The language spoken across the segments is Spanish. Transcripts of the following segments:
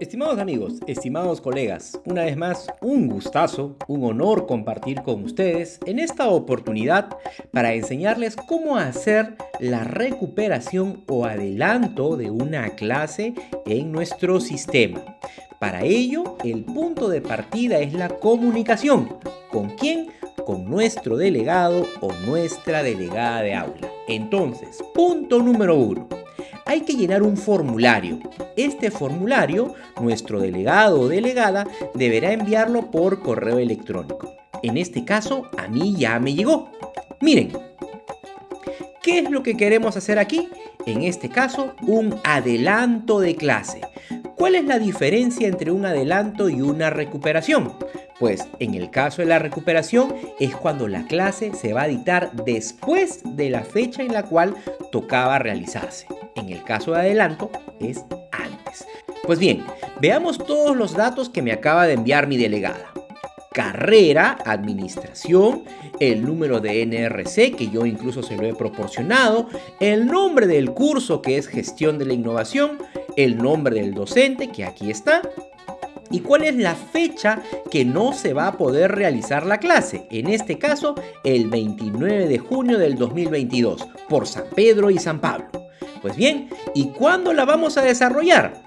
Estimados amigos, estimados colegas, una vez más un gustazo, un honor compartir con ustedes en esta oportunidad para enseñarles cómo hacer la recuperación o adelanto de una clase en nuestro sistema. Para ello, el punto de partida es la comunicación. ¿Con quién? Con nuestro delegado o nuestra delegada de aula. Entonces, punto número uno hay que llenar un formulario. Este formulario, nuestro delegado o delegada deberá enviarlo por correo electrónico. En este caso, a mí ya me llegó. Miren, ¿qué es lo que queremos hacer aquí? En este caso, un adelanto de clase. ¿Cuál es la diferencia entre un adelanto y una recuperación? Pues en el caso de la recuperación es cuando la clase se va a dictar después de la fecha en la cual tocaba realizarse. En el caso de adelanto es antes. Pues bien, veamos todos los datos que me acaba de enviar mi delegada. Carrera, administración, el número de NRC que yo incluso se lo he proporcionado, el nombre del curso que es gestión de la innovación, el nombre del docente que aquí está, y cuál es la fecha que no se va a poder realizar la clase, en este caso el 29 de junio del 2022, por San Pedro y San Pablo. Pues bien, ¿y cuándo la vamos a desarrollar?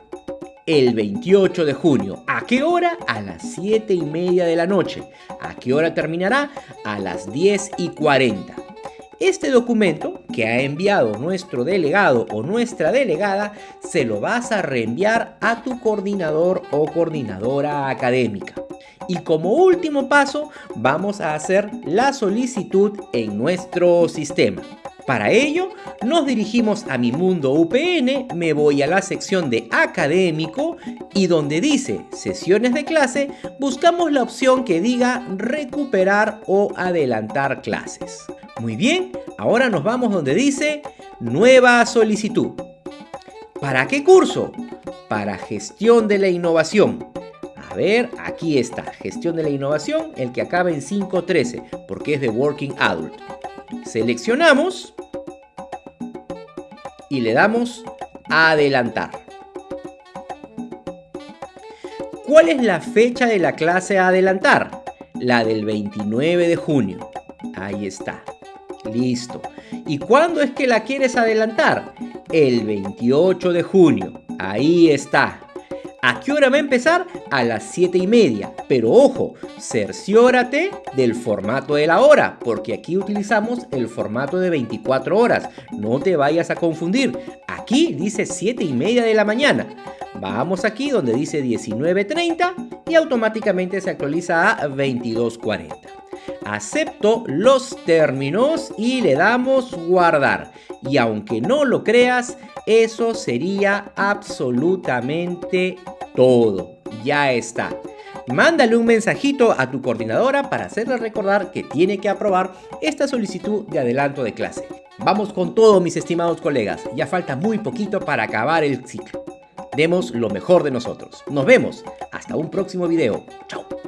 El 28 de junio. ¿A qué hora? A las 7 y media de la noche. ¿A qué hora terminará? A las 10 y 40. Este documento que ha enviado nuestro delegado o nuestra delegada se lo vas a reenviar a tu coordinador o coordinadora académica. Y como último paso vamos a hacer la solicitud en nuestro sistema. Para ello, nos dirigimos a mi mundo UPN, me voy a la sección de académico y donde dice sesiones de clase, buscamos la opción que diga recuperar o adelantar clases. Muy bien, ahora nos vamos donde dice nueva solicitud. ¿Para qué curso? Para gestión de la innovación. A ver, aquí está, gestión de la innovación, el que acaba en 513, porque es de Working Adult. Seleccionamos y le damos a adelantar. ¿Cuál es la fecha de la clase a adelantar? La del 29 de junio. Ahí está. Listo. ¿Y cuándo es que la quieres adelantar? El 28 de junio. Ahí está. ¿A qué hora va a empezar? A las 7 y media. Pero ojo, cerciórate del formato de la hora, porque aquí utilizamos el formato de 24 horas. No te vayas a confundir. Aquí dice 7 y media de la mañana. Vamos aquí donde dice 19.30 y automáticamente se actualiza a 22.40 acepto los términos y le damos guardar. Y aunque no lo creas, eso sería absolutamente todo. Ya está. Mándale un mensajito a tu coordinadora para hacerle recordar que tiene que aprobar esta solicitud de adelanto de clase. Vamos con todo mis estimados colegas, ya falta muy poquito para acabar el ciclo. Demos lo mejor de nosotros. Nos vemos. Hasta un próximo video. Chao.